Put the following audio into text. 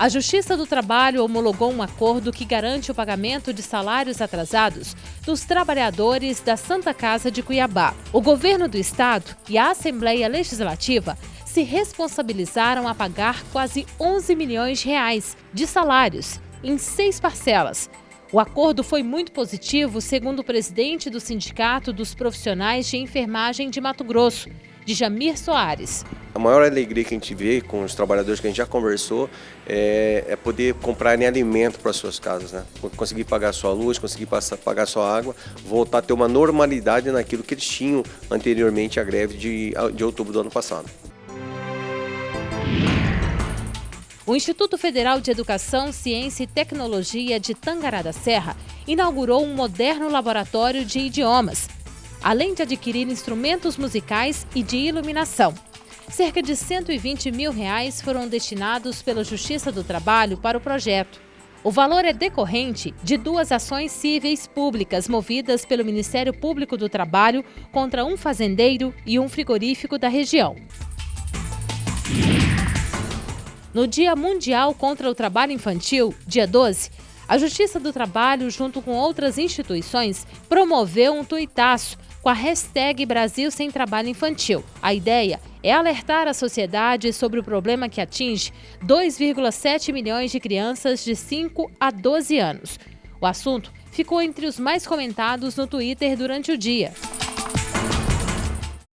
A Justiça do Trabalho homologou um acordo que garante o pagamento de salários atrasados dos trabalhadores da Santa Casa de Cuiabá. O governo do estado e a Assembleia Legislativa se responsabilizaram a pagar quase 11 milhões de reais de salários em seis parcelas. O acordo foi muito positivo, segundo o presidente do Sindicato dos Profissionais de Enfermagem de Mato Grosso, de Jamir Soares. A maior alegria que a gente vê com os trabalhadores que a gente já conversou é, é poder comprarem alimento para suas casas, né? Conseguir pagar sua luz, conseguir passar, pagar sua água, voltar a ter uma normalidade naquilo que eles tinham anteriormente à greve de, de outubro do ano passado. O Instituto Federal de Educação, Ciência e Tecnologia de Tangará da Serra inaugurou um moderno laboratório de idiomas além de adquirir instrumentos musicais e de iluminação. Cerca de 120 mil reais foram destinados pela Justiça do Trabalho para o projeto. O valor é decorrente de duas ações cíveis públicas movidas pelo Ministério Público do Trabalho contra um fazendeiro e um frigorífico da região. No Dia Mundial contra o Trabalho Infantil, dia 12, a Justiça do Trabalho, junto com outras instituições, promoveu um tuitaço com a hashtag Brasil Sem Trabalho Infantil. A ideia é alertar a sociedade sobre o problema que atinge 2,7 milhões de crianças de 5 a 12 anos. O assunto ficou entre os mais comentados no Twitter durante o dia.